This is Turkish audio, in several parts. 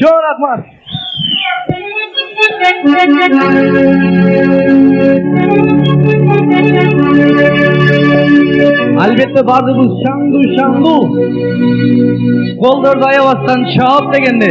Çok rahmat. Albatta bardığımız şangu şangu. Koldur dayavastan çağıp degende.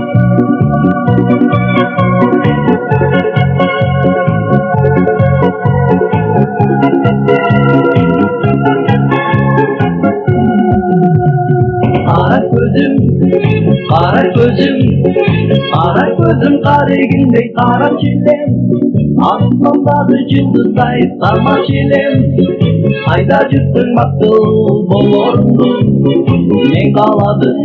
көзім қара көзім қара көзім қара егіндей қара желем аспандағы жұлдыздай сама желем қайда жүрсің мақұл бұл орындық мен қаладым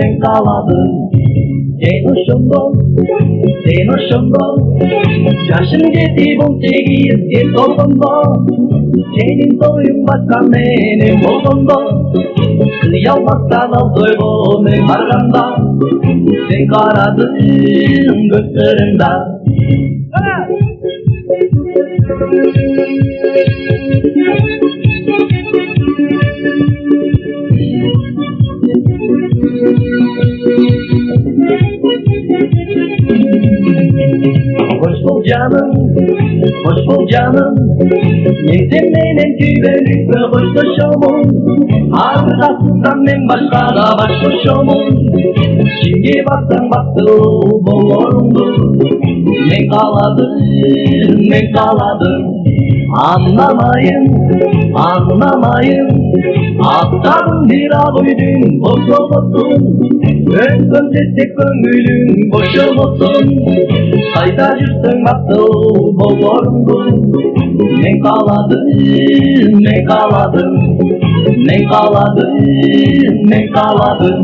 мен қаладым 给侬成功，给侬成功，假神的地方这个人给侬成功，天天都用把他妹妹磨成，只要把他到最后没把他打，先把他自己个责任。Bul canım, hoş bul canım benim güvenlik ve hoşlaşamam Arkasından ben başka da başlaşamam Şimdi baktın baktı bolorundu Ne kaladı, ne kaladı Anlamayın, anlamayın. Aptalın bir avuydun, boş olmasın. Öldüm destek gönlüm, boş olmasın Hayda cürsün baktı bolorundu Ne kaladı, ne kaladı Ne kaladı, ne kaladı